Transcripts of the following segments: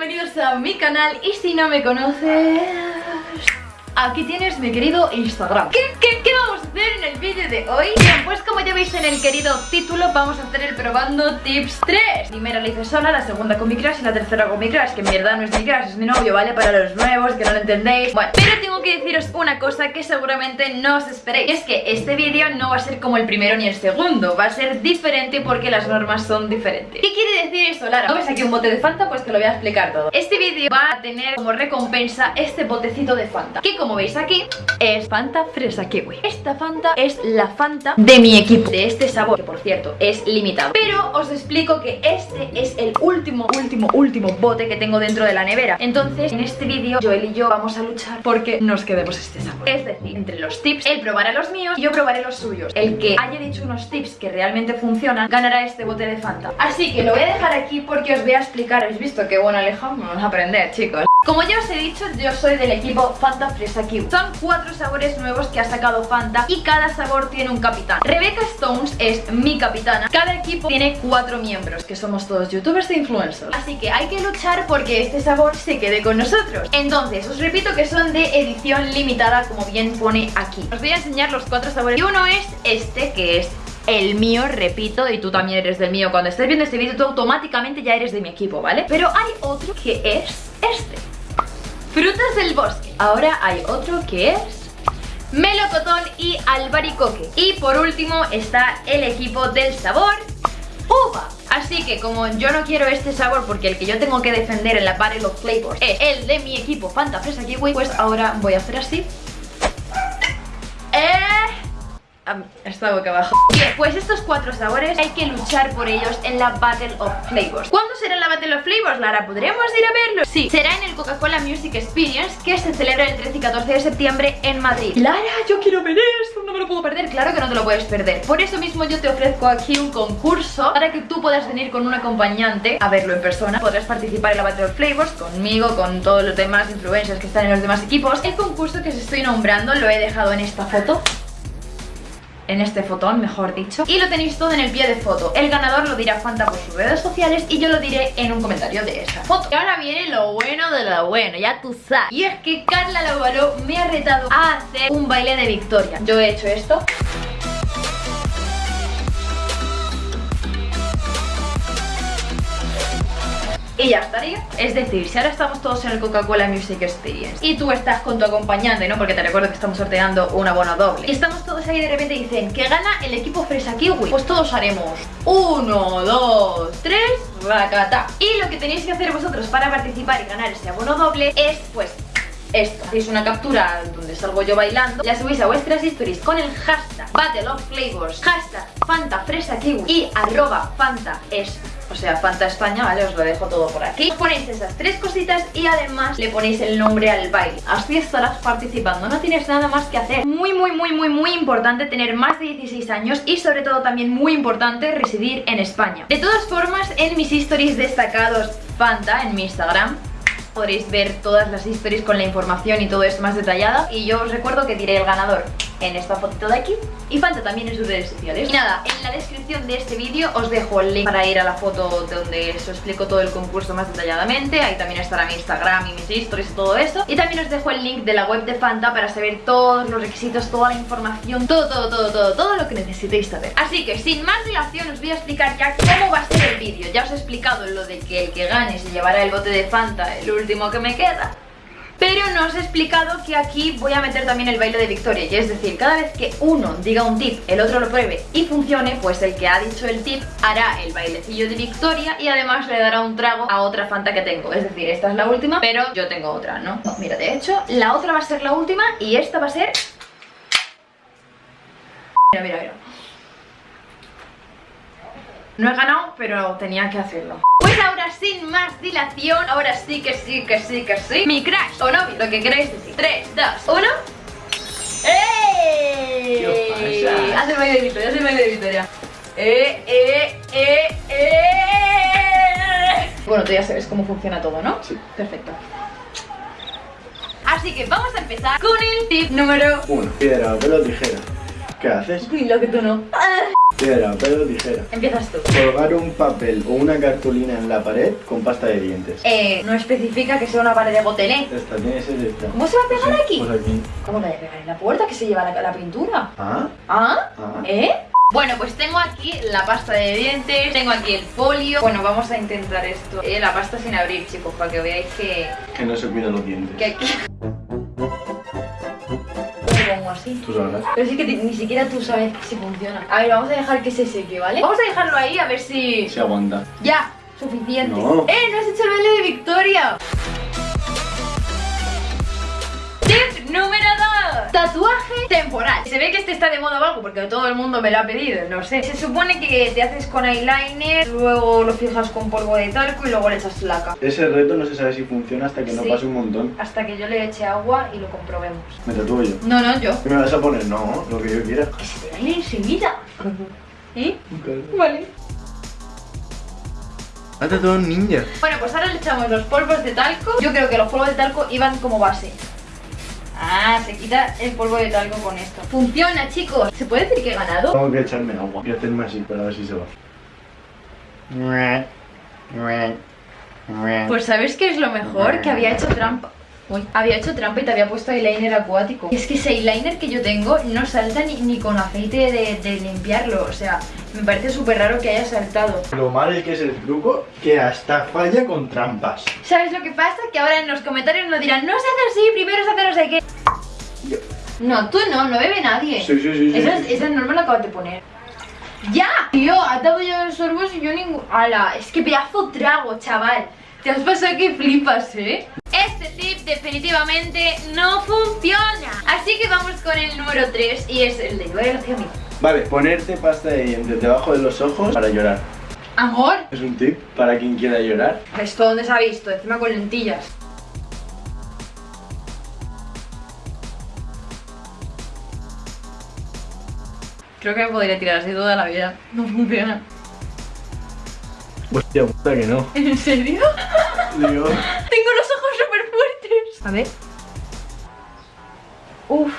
bienvenidos a mi canal Y si no me conoces... Aquí tienes mi querido Instagram ¿Qué, qué, qué vamos a hacer en el vídeo de hoy? Bien, pues como ya veis en el querido título Vamos a hacer el probando tips 3 Primera la hice sola, la segunda con mi crush y la tercera con mi crush Que en verdad no es mi crush, es mi novio, ¿vale? Para los nuevos, que no lo entendéis Bueno, pero tengo que deciros una cosa que seguramente no os esperéis Y es que este vídeo no va a ser como el primero ni el segundo Va a ser diferente porque las normas son diferentes ¿Qué quiere decir eso, Lara? ¿No ves aquí un bote de Fanta? Pues te lo voy a explicar todo Este vídeo va a tener como recompensa este botecito de Fanta Que como veis aquí es Fanta Fresa Kiwi Esta Fanta es la Fanta de mi equipo De este sabor, que por cierto es limitado. Pero os explico que este es el último, último, último bote que tengo dentro de la nevera. Entonces en este vídeo Joel y yo vamos a luchar porque nos quedemos este sabor. Es decir, entre los tips, él probará los míos y yo probaré los suyos. El que haya dicho unos tips que realmente funcionan ganará este bote de Fanta. Así que lo voy a dejar aquí porque os voy a explicar. ¿Habéis visto qué bueno Alejandro? Vamos a aprender chicos como ya os he dicho, yo soy del equipo Fanta Fresa Kiwi Son cuatro sabores nuevos que ha sacado Fanta y cada sabor tiene un capitán. Rebecca Stones es mi capitana. Cada equipo tiene cuatro miembros, que somos todos youtubers e influencers. Así que hay que luchar porque este sabor se quede con nosotros. Entonces, os repito que son de edición limitada, como bien pone aquí. Os voy a enseñar los cuatro sabores. Y uno es este, que es el mío, repito, y tú también eres del mío. Cuando estés viendo este vídeo, tú automáticamente ya eres de mi equipo, ¿vale? Pero hay otro que es este Frutas del bosque. Ahora hay otro que es melocotón y albaricoque. Y por último está el equipo del sabor uva. Así que como yo no quiero este sabor porque el que yo tengo que defender en la Battle of Flavors es el de mi equipo Fanta Fresa Kiwi Pues ahora voy a hacer así Está boca abajo. Bien, pues estos cuatro sabores hay que luchar por ellos en la Battle of Flavors. ¿Cuándo será la Battle of Flavors, Lara? ¿Podríamos ir a verlo? Sí, será en el Coca-Cola Music Experience que se celebra el 13 y 14 de septiembre en Madrid. Lara, yo quiero ver esto, no me lo puedo perder. Claro que no te lo puedes perder. Por eso mismo yo te ofrezco aquí un concurso para que tú puedas venir con un acompañante a verlo en persona. Podrás participar en la Battle of Flavors conmigo, con todos los demás influencers que están en los demás equipos. El concurso que os estoy nombrando lo he dejado en esta foto en este fotón, mejor dicho Y lo tenéis todo en el pie de foto. El ganador lo dirá Fanta por sus redes sociales Y yo lo diré en un comentario de esa foto. Y ahora viene lo bueno de lo bueno, ya tú sabes. Y es que Carla Lavaró me ha retado a hacer un baile de victoria. Yo he hecho esto y ya estaría. Es decir, si ahora estamos todos en el Coca-Cola Music Experience y tú estás con tu acompañante, ¿no? Porque te recuerdo que estamos sorteando un abono doble. Y estamos todos ahí y de repente dicen que gana el equipo Fresa Kiwi. Pues todos haremos uno, dos, tres, racata. Y lo que tenéis que hacer vosotros para participar y ganar ese abono doble es, pues, esto. Hacéis una captura donde salgo yo bailando, la subís a vuestras historias con el hashtag Battle of Flavors, hashtag Fanta Fresa Kiwi y arroba Fanta es o sea, Fanta España, ¿vale? Os lo dejo todo por aquí. Ponéis esas tres cositas y además le ponéis el nombre al baile. Así estarás participando, no tienes nada más que hacer. Muy, muy, muy, muy, muy importante tener más de 16 años y sobre todo también muy importante residir en España. De todas formas, en mis stories destacados Fanta, en mi Instagram, podréis ver todas las historias con la información y todo esto más detallada y yo os recuerdo que diré el ganador en esta fotito de aquí y falta también en sus redes sociales. Y nada, en la descripción de este vídeo os dejo el link para ir a la foto donde os explico todo el concurso más detalladamente. Ahí también estará mi Instagram y mis stories y todo eso. Y también os dejo el link de la web de Fanta para saber todos los requisitos, toda la información, todo, todo, todo, todo, todo lo que necesitéis saber. Así que sin más dilación os voy a explicar ya cómo va a ser el vídeo. Ya os he explicado lo de que el que gane se llevará el bote de Fanta, el último que me queda. Pero no os he explicado que aquí voy a meter también el baile de victoria. Y es decir, cada vez que uno diga un tip, el otro lo pruebe y funcione Pues el que ha dicho el tip hará el bailecillo de victoria Y además le dará un trago a otra Fanta que tengo. Es decir, esta es la última, pero yo tengo otra, ¿no? mira, de hecho, la otra va a ser la última y esta va a ser... Mira, mira, mira. No he ganado, pero tenía que hacerlo. pues ahora sin más dilación, ahora sí que sí, que sí, que sí. Mi crush o novio, lo que queráis decir. 3, 2, 1 ¡Eh! ¿Qué pasa? Haz el baile de Victoria, haz el baile de Victoria. ¡Eh, eh, eh, eh! Bueno, tú ya sabes cómo funciona todo, ¿no? Sí. Perfecto. Así que vamos a empezar con el tip número 1 Piedra, papel o tijera. ¿Qué haces? Uy, lo que tú no Piedra, papel o tijera. Empiezas tú. Colgar un papel o una cartulina en la pared con pasta de dientes. Eh, no especifica que sea una pared de botelé. Esta tiene que ser esta. ¿Cómo se va a pegar Sí, aquí? Pues aquí. ¿Cómo la voy a pegar en la puerta que se lleva la, la pintura? ¿Ah? ¿Ah? Ah. ¿Eh? Bueno, pues tengo aquí la pasta de dientes, tengo aquí el folio. Bueno, vamos a intentar esto. Eh, la pasta sin abrir, chicos, para que veáis que, Que no se cuidan los dientes. que así. Tú sabrás. Pero sí que ni siquiera tú sabes si funciona. A ver, vamos a dejar que se seque, ¿vale? Vamos a dejarlo ahí a ver si... Se aguanta. Ya, suficiente. No. ¡Eh, no has hecho el baile de Victoria! Tip número 2 Tatuaje temporal Se ve que este está de moda o algo porque todo el mundo me lo ha pedido, no sé Se supone que te haces con eyeliner Luego lo fijas con polvo de talco y luego le echas laca Ese reto no se sabe si funciona hasta que no Sí. pase un montón. Hasta que yo le eche agua y lo comprobemos Me tatúo yo. No, no, yo ¿Qué me vas a poner? No, lo que yo quiera. Baile enseguida ¿Eh? Vale Ha tatuado un ninja. Bueno, pues ahora le echamos los polvos de talco. Yo creo que los polvos de talco iban como base. Ah, se quita el polvo de talco con esto. Funciona, chicos. ¿Se puede decir que he ganado? Tengo que echarme agua y hacerme así para ver si se va. Pues ¿sabes qué es lo mejor? Que había hecho trampa. Uy, había hecho trampa y te había puesto eyeliner acuático. Es que ese eyeliner que yo tengo no salta ni, ni con aceite de, de limpiarlo. O sea, me parece súper raro que haya saltado. Lo malo es que es el truco que hasta falla con trampas. ¿Sabes lo que pasa? Que ahora en los comentarios nos dirán, no se hace así, primero se hace no sé qué. Yo. No, tú no, no bebe nadie. Sí, sí, sí, sí, Esa, sí. esa norma la acabas de poner. ¡Ya! Tío, ha dado ya los sorbos y yo ningún. ¡Hala! Es que pedazo trago, chaval. Te has pasado que flipas, ¿eh? Este tip definitivamente no funciona. Así que vamos con el número 3 y es el de llorar hacia mí. Vale, ponerte pasta de dientes debajo de los ojos para llorar. Amor, Es un tip para quien quiera llorar. ¿esto dónde se ha visto? Encima con lentillas. Creo que me podría tirar así toda la vida. No funciona. Hostia puta que no. ¿En serio? Digo, Tengo los ojos súper fuertes. A ver. Uf.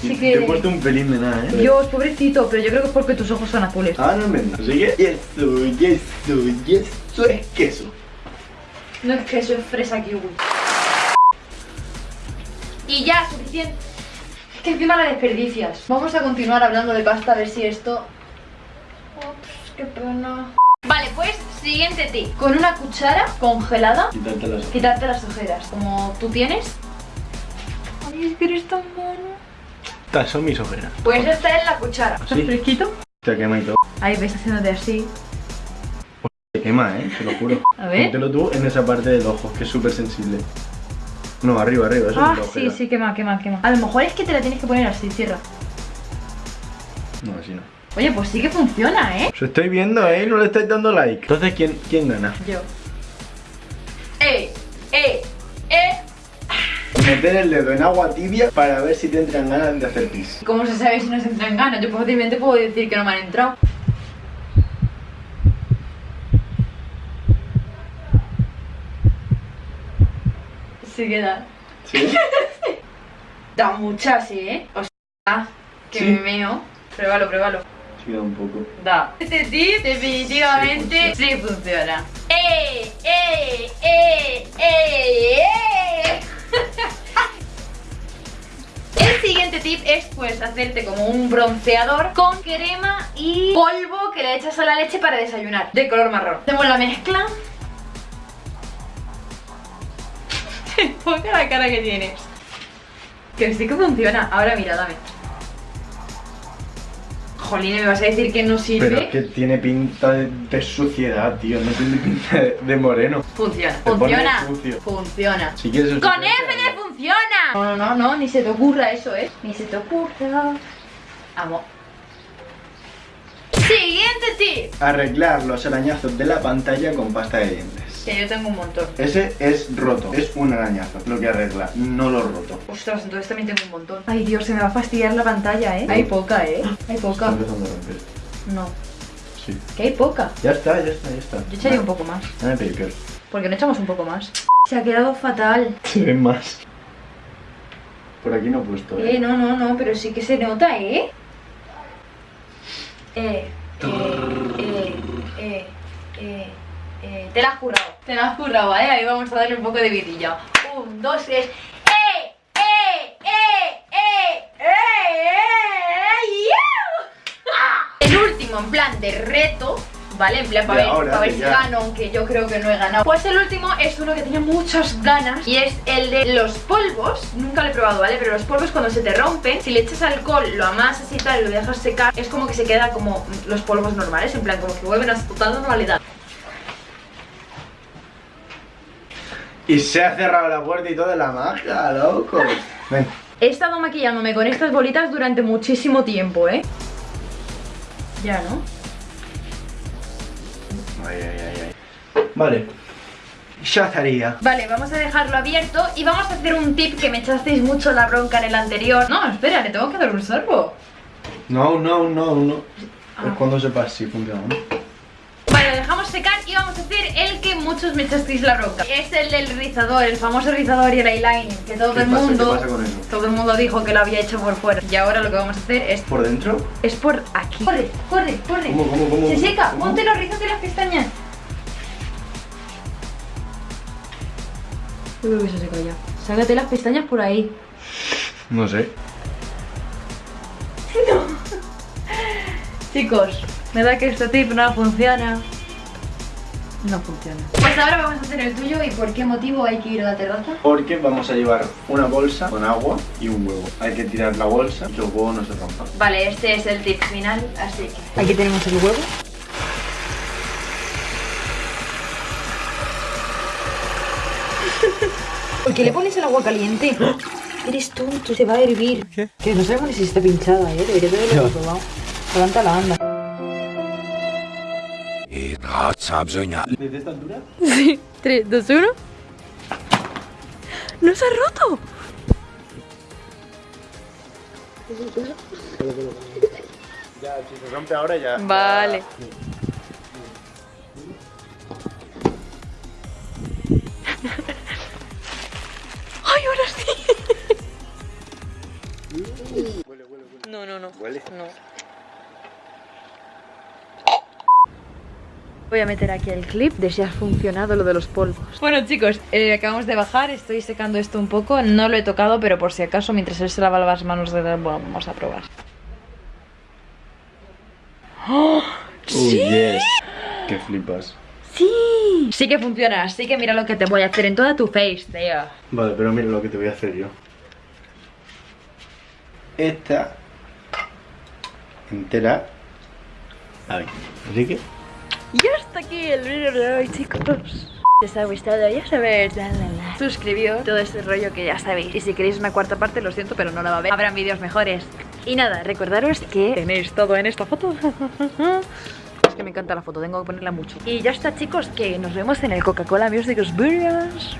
Sí te que. he puesto un pelín de nada, eh. Dios, pobrecito, pero yo creo que es porque tus ojos son azules. Ah, no es verdad. Así que, eso, y eso, y eso es queso. No es que eso es fresa kiwi. Y ya, suficiente. Es que encima la desperdicias. Vamos a continuar hablando de pasta a ver si esto. Ups, qué pena. Vale, pues siguiente tip. Con una cuchara congelada, Quitarte las quitarte las ojeras. Como tú tienes. Ay, es que eres tan mono. Estas son mis ojeras. Pues esta es la cuchara. ¿Está ¿Sí? fresquito? Te quema y todo. Ahí ves haciéndote así. Te quema, eh, te lo juro. A ver. Póntelo tú en esa parte del ojo, que es súper sensible. No, arriba, arriba, eso Ah, es sí, ojera. sí, quema, quema, quema. A lo mejor es que te la tienes que poner así, cierra. No, así no. Oye, pues sí que funciona, ¿eh? Os estoy viendo, eh, no le estáis dando like. Entonces, ¿quién, quién gana? Yo. ¡Eh! ¡Eh! ¡Eh! Meter el dedo en agua tibia para ver si te entran ganas de hacer pis. ¿Cómo se sabe si nos entran ganas? Yo fácilmente puedo decir que no me han entrado. Sí que da. ¿Sí? Da muchas, ¿eh? O sea, que Sí. me meo. Pruébalo, pruébalo. Un poco. Da. Este tip definitivamente sí funciona. ¡Eh! ¡Eh! ¡Eh! ¡Eh! ¡Eh! El siguiente tip es pues hacerte como un bronceador con crema y polvo que le echas a la leche para desayunar de color marrón. Hacemos la mezcla. Ponga la cara que tienes. Que sí que funciona. Ahora mira, dame. Jolín, ¿me vas a decir que no sirve? Pero es que tiene pinta de, de suciedad, tío. No tiene pinta de, de moreno. Funciona. Te Funciona. Funciona. Si quieres ¡Con F de funciona! No, no, no, no, ni se te ocurra eso, ¿eh? Ni se te ocurra. Amo. Siguiente tip. Arreglar los arañazos de la pantalla con pasta de dientes. Que yo tengo un montón. Ese es roto, es un arañazo lo que arregla, no lo roto. Ostras, entonces también tengo un montón. Ay, Dios, se me va a fastidiar la pantalla, ¿eh? Hay poca, ¿eh? Hay Está poca. empezando a romper. No, Sí. que hay poca. Ya está, ya está, ya está. Yo echaría un poco más. Dame paper. Porque no echamos un poco más. Se ha quedado fatal. Se ve más. Por aquí no he puesto, Eh, eh. no, no, no, pero sí que se nota, ¿eh? Eh, eh, eh, eh, eh, Te la has currado, te la has currado, ¿vale? Ahí vamos a darle un poco de vidilla. Un, dos, tres. ¡Eh! ¡Eh! ¡Eh! ¡Eh! ¡Eh! ¡Eh! El último, en plan de reto. ¿Vale? En plan, para ver, ahora, si gano, aunque yo creo que no he ganado. Pues el último es uno que tenía muchas ganas y es el de los polvos. Nunca lo he probado, ¿vale? Pero los polvos cuando se te rompen, si le echas alcohol, lo amasas y tal, y lo dejas secar, es como que se queda como los polvos normales, en plan, como que vuelven a su total normalidad. Y se ha cerrado la puerta y toda la magia, loco. Ven. He estado maquillándome con estas bolitas durante muchísimo tiempo, ¿eh? Ya, ¿no? Ay, ay, ay, ay. Vale. Ya estaría. Vale, vamos a dejarlo abierto y vamos a hacer un tip que me echasteis mucho la bronca en el anterior. No, espera, le tengo que dar un sorbo. No, no, no, no. Ah. Es cuando sepas si funciona, ¿no? Lo dejamos secar y vamos a hacer el que muchos me echasteis la bronca. Es el del rizador, el famoso rizador y el eyeliner, que todo ¿Qué el pasa? mundo... ¿Qué pasa con eso? Todo el mundo dijo que lo había hecho por fuera. Y ahora lo que vamos a hacer es... ¿Por dentro? Es por aquí. Corre, corre, corre. ¿Cómo, cómo, cómo? Se seca, ¿Cómo? ponte los rizos de las pestañas. Yo creo que se seca ya. Sácate las pestañas por ahí. No sé. Chicos, me da que este tip no funciona. No funciona. Pues ahora vamos a hacer el tuyo y por qué motivo hay que ir a la terraza. Porque vamos a llevar una bolsa con agua y un huevo. Hay que tirar la bolsa y que el huevo no se rompa. Vale, este es el tip final, así que... Aquí tenemos el huevo. ¿Por qué le pones el agua caliente? Eres tonto, se va a hervir. Que no sabemos ni si está pinchada, ¿eh? Debería de haberlo probado. Levanta la anda. ¿Desde esta altura? Sí. 3, 2, 1. ¡No se ha roto! Ya, si se rompe ahora ya. Vale. ¡Ay, ahora sí! No, no, no. Huele. No. Voy a meter aquí el clip de si ha funcionado lo de los polvos. Bueno chicos, eh, acabamos de bajar, estoy secando esto un poco, no lo he tocado, pero por si acaso, mientras él se lava las manos de... Bueno, vamos a probar. ¡Oh! Oh, yes. Que flipas. ¡Sí! Sí que funciona, así que mira lo que te voy a hacer en toda tu face, tío. Vale, pero mira lo que te voy a hacer yo. Esta entera. Ahí. Así que. Y hasta aquí el vídeo de hoy, chicos. Si os ha gustado, ya sabéis, la, la. suscribíos, todo ese rollo que ya sabéis. Y si queréis una cuarta parte, lo siento, pero no la va a haber. Habrán vídeos mejores. Y nada, recordaros que tenéis todo en esta foto. es que me encanta la foto, tengo que ponerla mucho. Y ya está, chicos, que nos vemos en el Coca-Cola Music Experience.